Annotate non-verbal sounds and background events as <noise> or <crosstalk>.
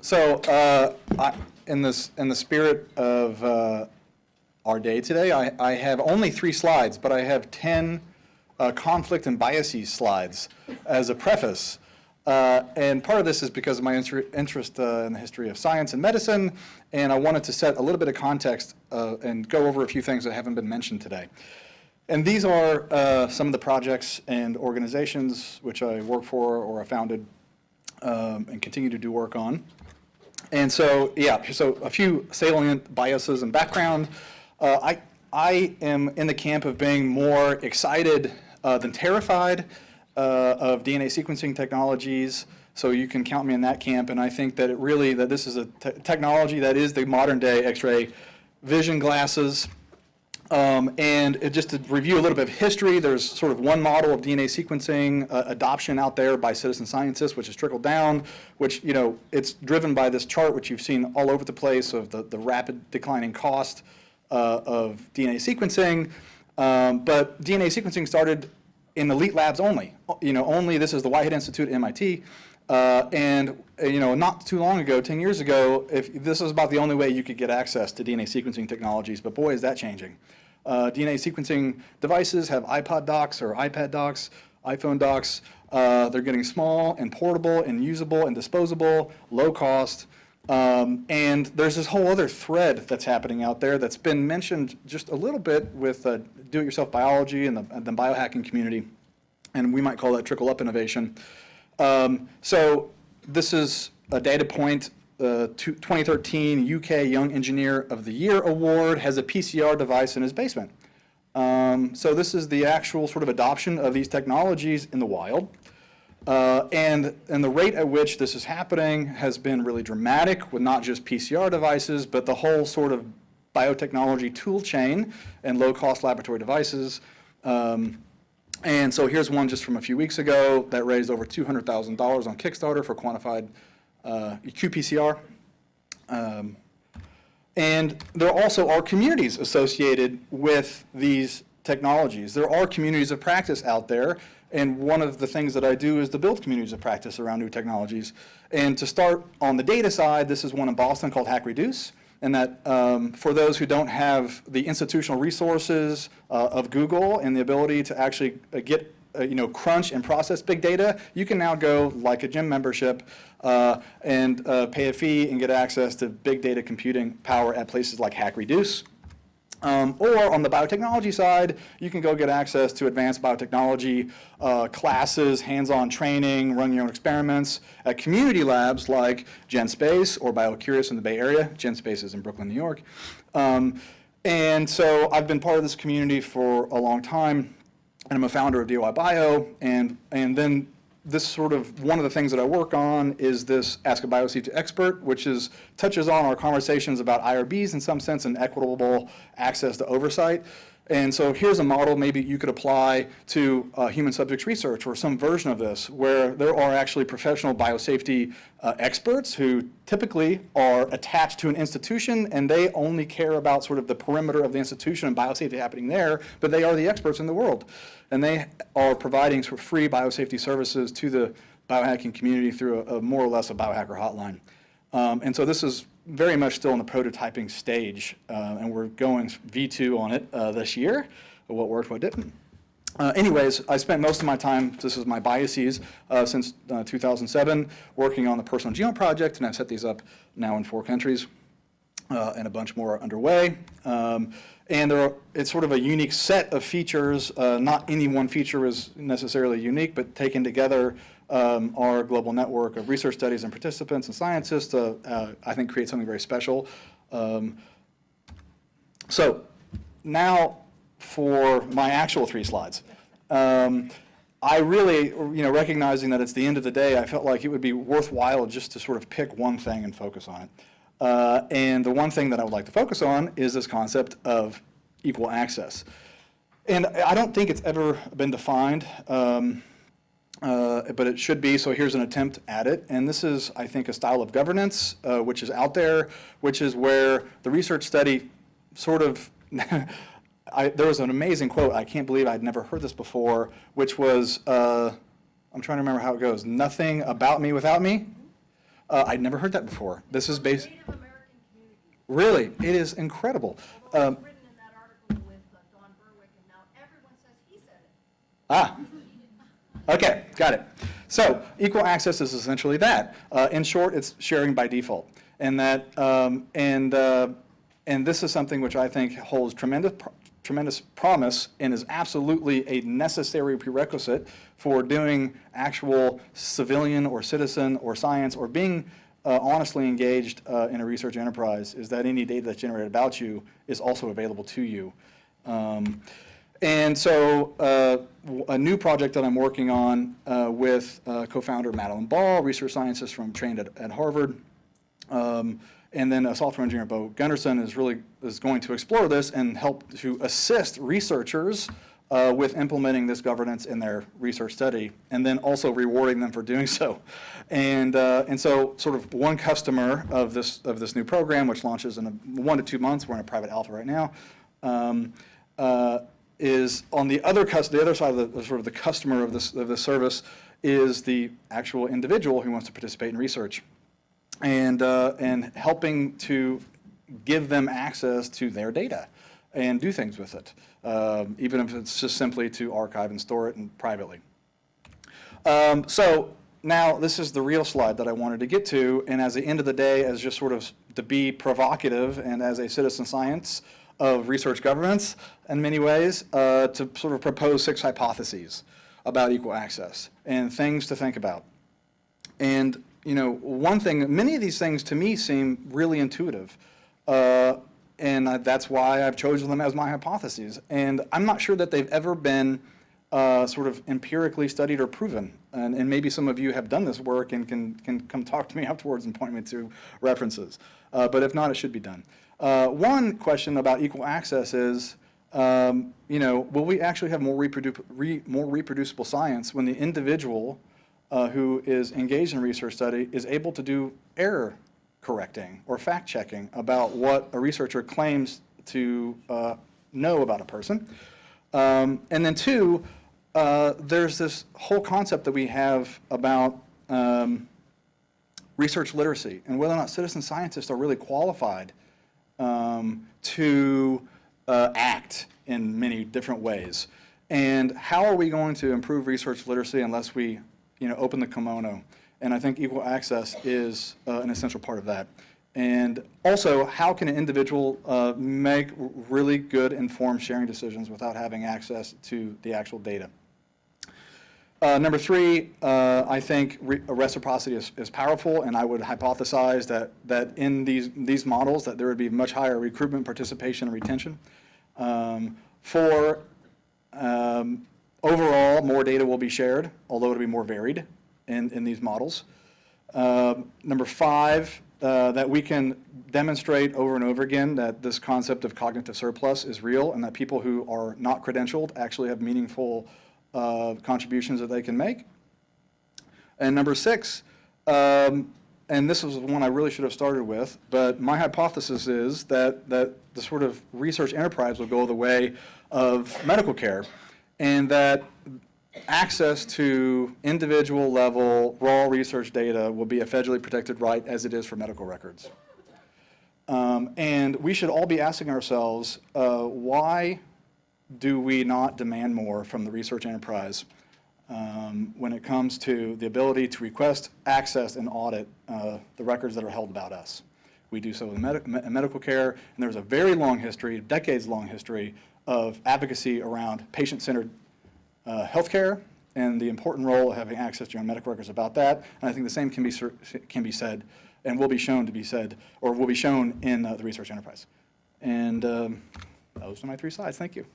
So, uh, I, in this, in the spirit of uh, our day today, I, I have only three slides, but I have 10 uh, conflict and biases slides as a preface. Uh, and part of this is because of my inter interest uh, in the history of science and medicine, and I wanted to set a little bit of context uh, and go over a few things that haven't been mentioned today. And these are some of the projects and organizations which I work for or I founded um, and continue to do work on. And so, yeah, so a few salient biases and background. Uh, I, I am in the camp of being more excited uh, than terrified uh, of DNA sequencing technologies. So you can count me in that camp. And I think that it really, that this is a te technology that is the modern day X-ray vision glasses. Um, and it, just to review a little bit of history, there's sort of one model of DNA sequencing uh, adoption out there by citizen scientists, which has trickled down, which, you know, it's driven by this chart, which you've seen all over the place of the, the rapid declining cost uh, of DNA sequencing. Um, but DNA sequencing started in elite labs only. You know, only this is the Whitehead Institute at MIT. Uh, and uh, you know, not too long ago, 10 years ago, if this was about the only way you could get access to DNA sequencing technologies, but boy, is that changing. Uh, DNA sequencing devices have iPod docks or iPad docks, iPhone docks. Uh, they're getting small and portable and usable and disposable, low cost. Um, and there's this whole other thread that's happening out there that's been mentioned just a little bit with uh, do-it-yourself biology and the, and the biohacking community. And we might call that trickle-up innovation. Um, so this is a data point. The 2013 UK Young Engineer of the Year Award has a PCR device in his basement. Um, so this is the actual sort of adoption of these technologies in the wild. Uh, and, and the rate at which this is happening has been really dramatic with not just PCR devices, but the whole sort of biotechnology tool chain and low-cost laboratory devices. Um, and so here's one just from a few weeks ago that raised over $200,000 on Kickstarter for quantified uh, qPCR. Um, and there also are communities associated with these technologies. There are communities of practice out there, and one of the things that I do is to build communities of practice around new technologies. And to start on the data side, this is one in Boston called HackReduce and that um, for those who don't have the institutional resources uh, of Google and the ability to actually uh, get uh, you know, crunch and process big data, you can now go like a gym membership uh, and uh, pay a fee and get access to big data computing power at places like HackReduce. Um, or on the biotechnology side, you can go get access to advanced biotechnology uh, classes, hands-on training, run your own experiments at community labs like GenSpace or BioCurious in the Bay Area. GenSpace is in Brooklyn, New York. Um, and so I've been part of this community for a long time, and I'm a founder of DIYbio, and, and then this sort of, one of the things that I work on is this Ask a BioSafety Expert, which is, touches on our conversations about IRBs in some sense and equitable access to oversight. And so here's a model maybe you could apply to uh, human subjects research or some version of this where there are actually professional biosafety uh, experts who typically are attached to an institution and they only care about sort of the perimeter of the institution and biosafety happening there, but they are the experts in the world. And they are providing sort of free biosafety services to the biohacking community through a, a more or less a biohacker hotline. Um, and so this is very much still in the prototyping stage, uh, and we're going V2 on it uh, this year, what worked, what didn't. Uh, anyways, I spent most of my time, this is my biases, uh, since uh, 2007, working on the Personal Genome Project, and I've set these up now in four countries, uh, and a bunch more are underway. Um, and are, it's sort of a unique set of features. not any one feature is necessarily unique, but taken together um, our global network of research studies and participants and scientists to, uh, I think, create something very special. Um, so now for my actual three slides. Um, I really, you know, recognizing that it's the end of the day, I felt like it would be worthwhile just to sort of pick one thing and focus on it. Uh, and the one thing that I would like to focus on is this concept of equal access. And I don't think it's ever been defined. Um, uh, but it should be, so here's an attempt at it. And this is, I think, a style of governance uh, which is out there, which is where the research study sort of, <laughs> I, there was an amazing quote, I can't believe I'd never heard this before, which was, uh, I'm trying to remember how it goes, nothing about me without me. Uh, I'd never heard that before. This is based, Native American community. really, it is incredible. Um, written in that article with uh, Don Berwick, and now everyone says he said it. Ah, <laughs> okay, got it. So equal access is essentially that. Uh, in short, it's sharing by default. And that, um, and, uh, and this is something which I think holds tremendous, pr- tremendous promise and is absolutely a necessary prerequisite for doing actual civilian or citizen or science or being uh, honestly engaged uh, in a research enterprise is that any data that's generated about you is also available to you. Um, and so uh, a new project that I'm working on uh, with uh, co-founder Madeleine Ball, research scientist from trained at, at Harvard, um, and then a software engineer, Beau Gunderson, is really is going to explore this and help to assist researchers uh, with implementing this governance in their research study, and then also rewarding them for doing <laughs> so. And uh, and so, sort of one customer of this of this new program, which launches in a, one to two months. We're in a private alpha right now. Um, uh, is on the other the other side of the sort of the customer of this of the service is the actual individual who wants to participate in research and, uh, and helping to give them access to their data and do things with it, um, even if it's just simply to archive and store it and privately. Um, so now this is the real slide that I wanted to get to, and as the end of the day, as just sort of to be provocative and as a citizen science of research governance in many ways, uh, to sort of propose six hypotheses about equal access and things to think about. And, you know, one thing, many of these things to me seem really intuitive. Uh, and I, that's why I've chosen them as my hypotheses. And I'm not sure that they've ever been uh, sort of empirically studied or proven. And, and maybe some of you have done this work and can, can come talk to me <laughs> afterwards and point me to references. Uh, but if not, it should be done. Uh, one question about equal access is, um, you know, will we actually have more, reprodu re more reproducible science when the individual uh, who is engaged in research study is able to do error correcting or fact checking about what a researcher claims to uh, know about a person. Um, and then two, uh, there's this whole concept that we have about um, research literacy and whether or not citizen scientists are really qualified um, to uh, act in many different ways. And how are we going to improve research literacy unless we, you know, open the kimono? And I think equal access is uh, an essential part of that. And also, how can an individual uh, make really good informed sharing decisions without having access to the actual data? Uh, number three, uh, I think re reciprocity is, is powerful, and I would hypothesize that, that in these, these models that there would be much higher recruitment, participation, and retention. Um, four, um, overall, more data will be shared, although it'll be more varied in, in these models. Um, number five, uh, that we can demonstrate over and over again that this concept of cognitive surplus is real and that people who are not credentialed actually have meaningful uh, contributions that they can make. And number six, um, and this is the one I really should have started with, but my hypothesis is that, that the sort of research enterprise will go the way of medical care and that access to individual level raw research data will be a federally protected right as it is for medical records. Um, and we should all be asking ourselves, uh, why do we not demand more from the research enterprise um, when it comes to the ability to request, access, and audit uh, the records that are held about us? We do so in, med medical care, and there's a very long history, decades-long history, of advocacy around patient-centered uh, healthcare and the important role of having access to your own medical records about that. And I think the same can be, can be said and will be shown to be said, or will be shown in uh, the research enterprise. And um, those are my three slides. Thank you.